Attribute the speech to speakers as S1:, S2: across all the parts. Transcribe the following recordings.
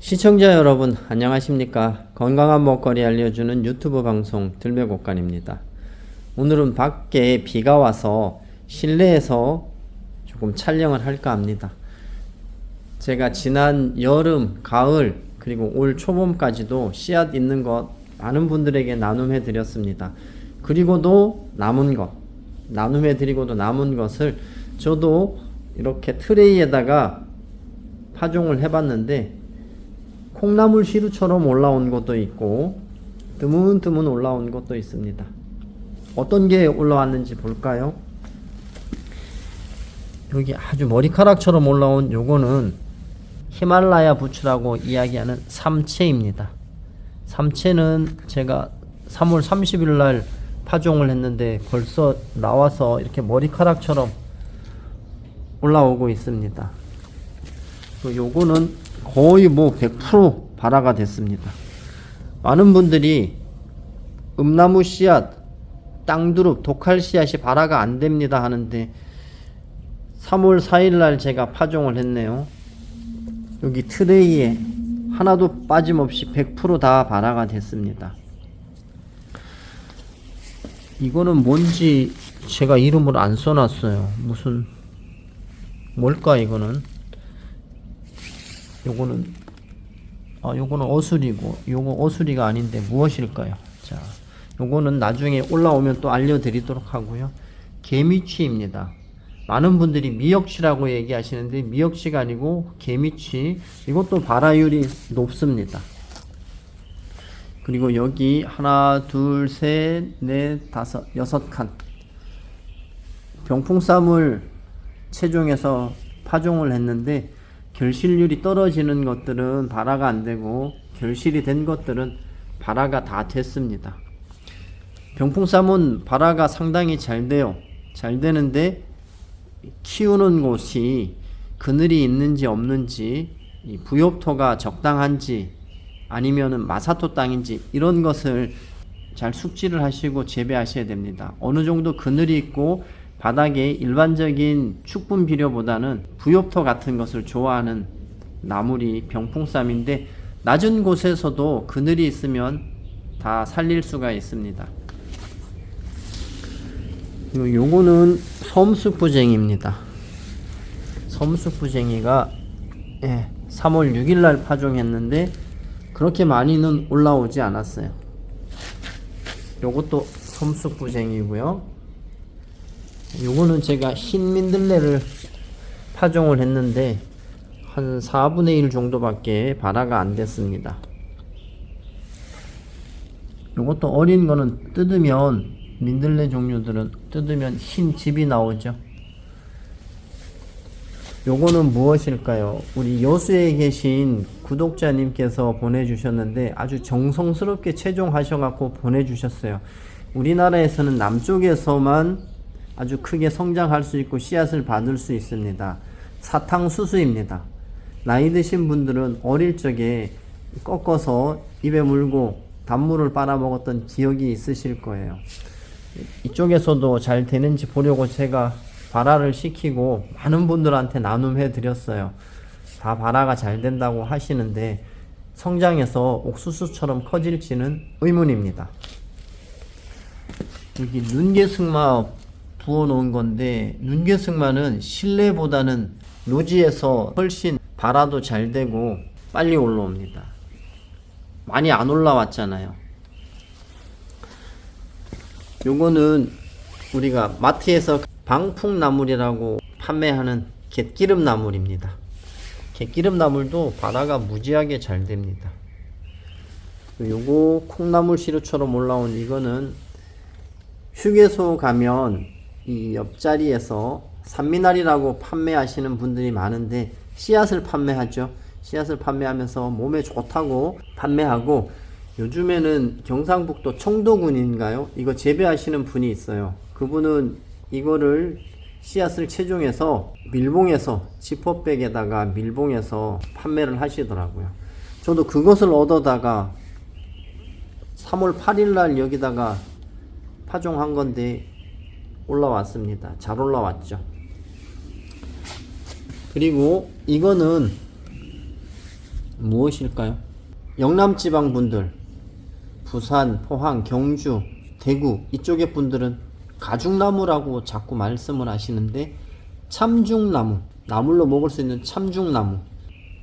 S1: 시청자 여러분 안녕하십니까? 건강한 먹거리 알려주는 유튜브 방송 들매곡간입니다. 오늘은 밖에 비가 와서 실내에서 조금 촬영을 할까 합니다. 제가 지난 여름 가을 그리고 올 초봄까지도 씨앗 있는 것 많은 분들에게 나눔해 드렸습니다. 그리고도 남은 것 나눔해 드리고도 남은 것을 저도 이렇게 트레이에다가 파종을 해봤는데 콩나물 시루처럼 올라온 것도 있고 드문드문 올라온 것도 있습니다. 어떤 게 올라왔는지 볼까요? 여기 아주 머리카락처럼 올라온 요거는 히말라야 부추라고 이야기하는 삼채입니다. 삼채는 제가 3월 30일 날 파종을 했는데 벌써 나와서 이렇게 머리카락처럼 올라오고 있습니다. 요거는 거의 뭐 100% 발화가 됐습니다. 많은 분들이 음나무 씨앗, 땅두릅, 독할 씨앗이 발화가 안 됩니다 하는데 3월 4일 날 제가 파종을 했네요. 여기 트레이에 하나도 빠짐없이 100%다 발화가 됐습니다. 이거는 뭔지 제가 이름을 안 써놨어요. 무슨 뭘까 이거는 요거는 아 요거는 어수리고 요거 어수리가 아닌데 무엇일까요? 자, 요거는 나중에 올라오면 또 알려드리도록 하고요. 개미취입니다. 많은 분들이 미역치라고 얘기하시는데 미역치가 아니고 개미취 이것도 발화율이 높습니다. 그리고 여기 하나 둘셋넷 다섯 여섯 칸 병풍쌈을 체종해서 파종을 했는데 결실률이 떨어지는 것들은 발화가 안 되고 결실이 된 것들은 발화가 다 됐습니다. 병풍쌈은 발화가 상당히 잘 돼요. 잘 되는데 키우는 곳이 그늘이 있는지 없는지 부엽토가 적당한지 아니면 마사토 땅인지 이런 것을 잘 숙지를 하시고 재배하셔야 됩니다. 어느 정도 그늘이 있고 바닥에 일반적인 축분 비료보다는 부엽토 같은 것을 좋아하는 나물이 병풍쌈인데 낮은 곳에서도 그늘이 있으면 다 살릴 수가 있습니다. 요거는 섬숙부쟁이입니다. 섬숙부쟁이가 예, 3월 6일날 파종했는데 그렇게 많이는 올라오지 않았어요. 요것도 섬숙부쟁이고요. 요거는 제가 흰 민들레를 파종을 했는데 한 4분의 1 정도밖에 발화가 안 됐습니다. 요것도 어린 거는 뜯으면 민들레 종류들은 뜯으면 흰 즙이 나오죠. 요거는 무엇일까요? 우리 여수에 계신 구독자님께서 보내주셨는데 아주 정성스럽게 채종하셔갖고 보내주셨어요. 우리나라에서는 남쪽에서만 아주 크게 성장할 수 있고 씨앗을 받을 수 있습니다. 사탕수수입니다. 나이 드신 분들은 어릴 적에 꺾어서 입에 물고 단물을 빨아먹었던 기억이 있으실 거예요. 이쪽에서도 잘 되는지 보려고 제가 발화를 시키고 많은 분들한테 나눔해 드렸어요. 다 발화가 잘 된다고 하시는데 성장해서 옥수수처럼 커질지는 의문입니다. 여기 눈개승마 부어 놓은 건데 눈개승마는 실내보다는 노지에서 훨씬 발화도 잘 되고 빨리 올라옵니다. 많이 안 올라왔잖아요. 요거는 우리가 마트에서 방풍나물이라고 판매하는 갯기름 나물입니다. 갯기름 나물도 발화가 무지하게 잘 됩니다. 요거 콩나물 시루처럼 올라온 이거는 휴게소 가면 이 옆자리에서 산미날이라고 판매하시는 분들이 많은데 씨앗을 판매하죠. 씨앗을 판매하면서 몸에 좋다고 판매하고 요즘에는 경상북도 청도군인가요? 이거 재배하시는 분이 있어요. 그분은 이거를 씨앗을 채종해서 밀봉해서 지퍼백에다가 밀봉해서 판매를 하시더라고요. 저도 그것을 얻어다가 3월 8일 날 여기다가 파종한 건데 올라왔습니다. 잘 올라왔죠. 그리고 이거는 무엇일까요? 영남지방 분들, 부산, 포항, 경주, 대구 이쪽의 분들은 가죽나무라고 자꾸 말씀을 하시는데 참중나무, 나물로 먹을 수 있는 참중나무.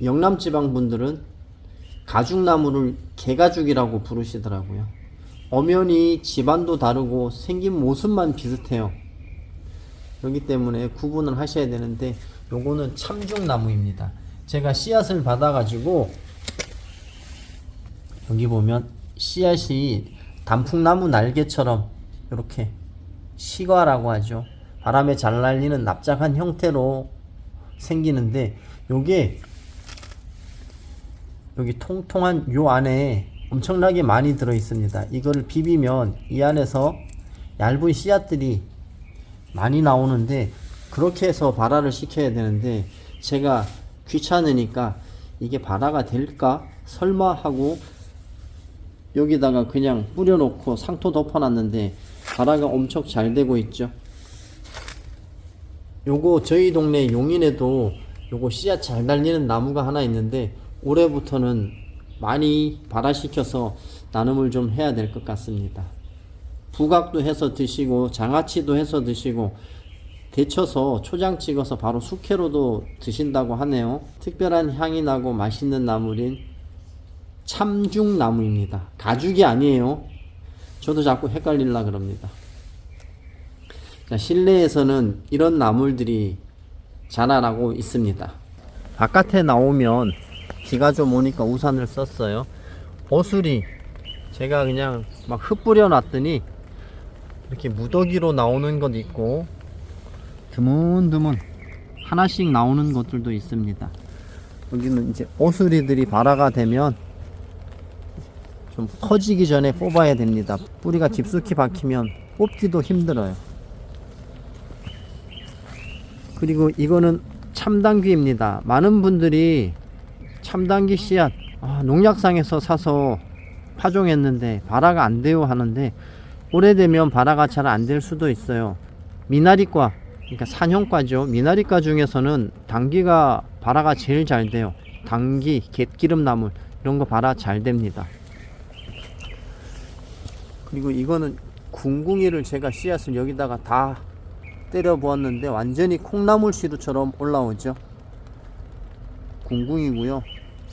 S1: 영남지방 분들은 가죽나무를 개가죽이라고 부르시더라고요. 엄연히 집안도 다르고 생긴 모습만 비슷해요. 그렇기 때문에 구분을 하셔야 되는데 요거는 참중나무입니다. 제가 씨앗을 받아 가지고 여기 보면 씨앗이 단풍나무 날개처럼 이렇게 시과라고 하죠. 바람에 잘 날리는 납작한 형태로 생기는데 요게 여기 통통한 요 안에 엄청나게 많이 들어 있습니다. 이거를 비비면 이 안에서 얇은 씨앗들이 많이 나오는데 그렇게 해서 발화를 시켜야 되는데 제가 귀찮으니까 이게 발화가 될까 설마 하고 여기다가 그냥 뿌려놓고 상토 덮어놨는데 발화가 엄청 잘 되고 있죠. 요거 저희 동네 용인에도 요거 씨앗 잘 달리는 나무가 하나 있는데 올해부터는 많이 발화시켜서 나눔을 좀 해야 될 것 같습니다. 부각도 해서 드시고 장아찌도 해서 드시고 데쳐서 초장 찍어서 바로 숙회로도 드신다고 하네요. 특별한 향이 나고 맛있는 나물인 참중나무입니다. 가죽이 아니에요. 저도 자꾸 헷갈릴라 그럽니다. 자, 실내에서는 이런 나물들이 자라나고 있습니다. 바깥에 나오면 비가 좀 오니까 우산을 썼어요. 오수리 제가 그냥 막 흩뿌려 놨더니 이렇게 무더기로 나오는 것 있고 드문드문 하나씩 나오는 것들도 있습니다. 여기는 이제 오수리들이 발화가 되면 좀 커지기 전에 뽑아야 됩니다. 뿌리가 깊숙이 박히면 뽑기도 힘들어요. 그리고 이거는 참당귀입니다. 많은 분들이 참당귀 씨앗 아, 농약상에서 사서 파종했는데 발화가 안 돼요 하는데 오래되면 발화가 잘 안 될 수도 있어요. 미나리과 그러니까 산형과죠. 미나리과 중에서는 당귀가 발화가 제일 잘 돼요. 당귀, 갯기름 나물 이런 거 발화 잘 됩니다. 그리고 이거는 궁궁이를 제가 씨앗을 여기다가 다 때려 부었는데 완전히 콩나물 시루처럼 올라오죠. 궁궁이고요.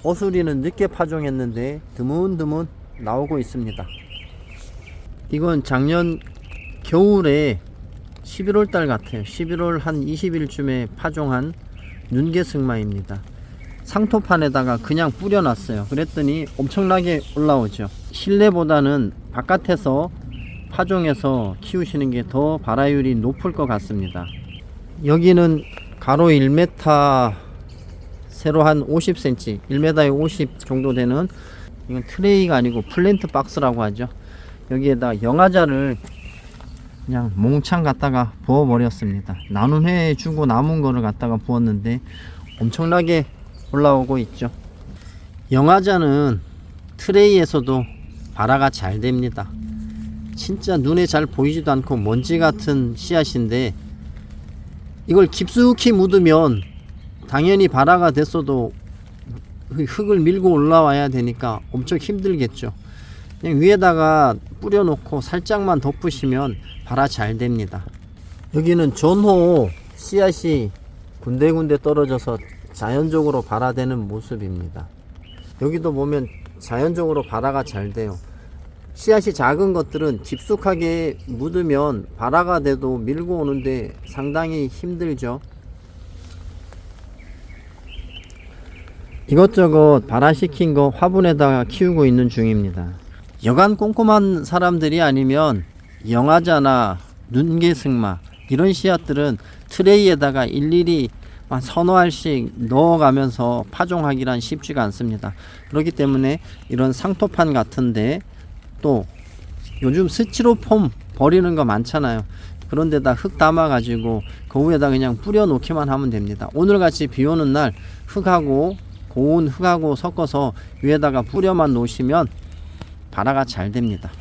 S1: 어수리는 늦게 파종했는데 드문드문 나오고 있습니다. 이건 작년 겨울에 11월 달 같아요. 11월 한 20일쯤에 파종한 눈개승마입니다. 상토판에다가 그냥 뿌려놨어요. 그랬더니 엄청나게 올라오죠. 실내보다는 바깥에서 파종해서 키우시는 게 더 발화율이 높을 것 같습니다. 여기는 가로 1m 세로 한 50cm 1m에 50 정도 되는 이건 트레이가 아니고 플랜트 박스라고 하죠. 여기에다 영화자를 그냥 몽창 갖다가 부어 버렸습니다. 나눔 해 주고 남은 거를 갖다가 부었는데 엄청나게 올라오고 있죠. 영화자는 트레이에서도 발화가 잘 됩니다. 진짜 눈에 잘 보이지도 않고 먼지 같은 씨앗인데 이걸 깊숙이 묻으면 당연히 발화가 됐어도 흙을 밀고 올라와야 되니까 엄청 힘들겠죠. 그냥 위에다가 뿌려놓고 살짝만 덮으시면 발화 잘 됩니다. 여기는 전호 씨앗이 군데군데 떨어져서 자연적으로 발화되는 모습입니다. 여기도 보면 자연적으로 발화가 잘 돼요. 씨앗이 작은 것들은 깊숙하게 묻으면 발화가 돼도 밀고 오는데 상당히 힘들죠. 이것저것 발화시킨 거 화분에다가 키우고 있는 중입니다. 여간 꼼꼼한 사람들이 아니면 영화자나 눈개승마 이런 씨앗들은 트레이에다가 일일이 한 서너 알씩 넣어가면서 파종하기란 쉽지가 않습니다. 그렇기 때문에 이런 상토판 같은데 또 요즘 스티로폼 버리는 거 많잖아요. 그런데다 흙 담아 가지고 그 그냥 뿌려 놓기만 하면 됩니다. 오늘 같이 비 오는 날 흙하고 고운 흙하고 섞어서 위에다가 뿌려만 놓으시면 발화가 잘 됩니다.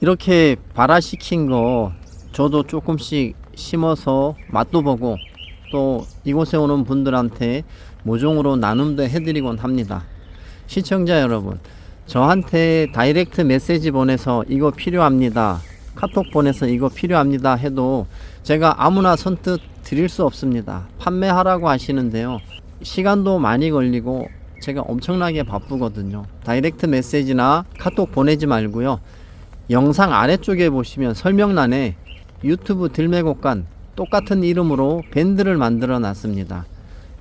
S1: 이렇게 발화시킨 거 저도 조금씩 심어서 맛도 보고 또 이곳에 오는 분들한테 모종으로 나눔도 해드리곤 합니다. 시청자 여러분, 저한테 다이렉트 메시지 보내서 이거 필요합니다. 카톡 보내서 이거 필요합니다 해도 제가 아무나 선뜻 드릴 수 없습니다. 판매하라고 하시는데요. 시간도 많이 걸리고 제가 엄청나게 바쁘거든요. 다이렉트 메시지나 카톡 보내지 말고요. 영상 아래쪽에 보시면 설명란에 유튜브 들매곡간 똑같은 이름으로 밴드를 만들어 놨습니다.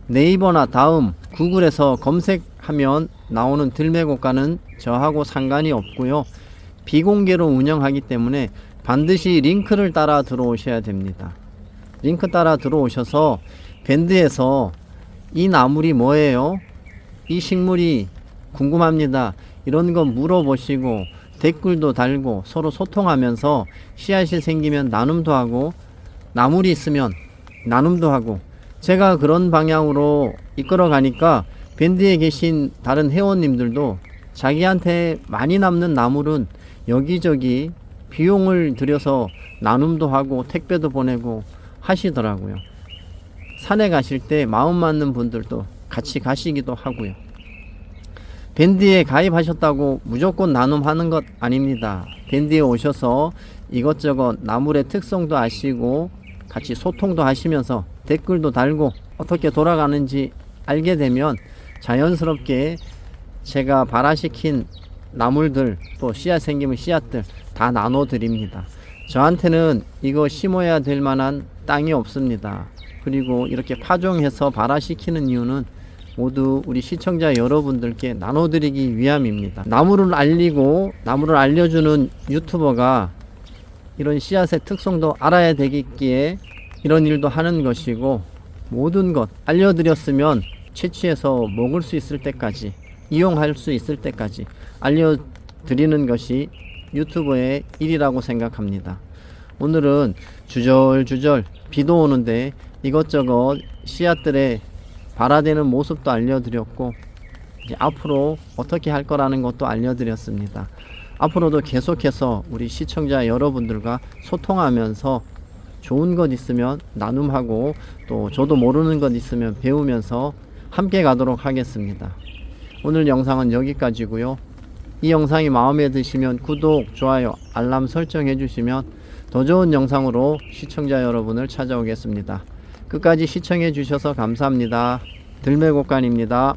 S1: 네이버나 다음 구글에서 검색하면 나오는 들매곡간은 저하고 상관이 없고요. 비공개로 운영하기 때문에 반드시 링크를 따라 들어오셔야 됩니다. 링크 따라 들어오셔서 밴드에서 이 나물이 뭐예요? 이 식물이 궁금합니다. 이런 거 물어보시고 댓글도 달고 서로 소통하면서 씨앗이 생기면 나눔도 하고 나물이 있으면 나눔도 하고 제가 그런 방향으로 이끌어 가니까 밴드에 계신 다른 회원님들도 자기한테 많이 남는 나물은 여기저기 비용을 들여서 나눔도 하고 택배도 보내고 하시더라고요. 산에 가실 때 마음 맞는 분들도 같이 가시기도 하고요. 밴드에 가입하셨다고 무조건 나눔하는 것 아닙니다. 밴드에 오셔서 이것저것 나물의 특성도 아시고 같이 소통도 하시면서 댓글도 달고 어떻게 돌아가는지 알게 되면 자연스럽게 제가 발화시킨 나물들 또 씨앗 생기면 씨앗들 다 나눠 드립니다. 저한테는 이거 심어야 될 만한 땅이 없습니다. 그리고 이렇게 파종해서 발화시키는 이유는 모두 우리 시청자 여러분들께 나눠드리기 위함입니다. 나무를 알리고 나무를 알려주는 유튜버가 이런 씨앗의 특성도 알아야 되겠기에 이런 일도 하는 것이고 모든 것 알려드렸으면 채취해서 먹을 수 있을 때까지 이용할 수 있을 때까지 알려드리는 것이 유튜버의 일이라고 생각합니다. 오늘은 주절주절 비도 오는데 이것저것 씨앗들의 발화되는 모습도 알려드렸고 이제 앞으로 어떻게 할 거라는 것도 알려드렸습니다. 앞으로도 계속해서 우리 시청자 여러분들과 소통하면서 좋은 것 있으면 나눔하고 또 저도 모르는 것 있으면 배우면서 함께 가도록 하겠습니다. 오늘 영상은 여기까지고요. 이 영상이 마음에 드시면 구독, 좋아요, 알람 설정해 주시면 더 좋은 영상으로 시청자 여러분을 찾아오겠습니다. 끝까지 시청해 주셔서 감사합니다. 들매곡간입니다.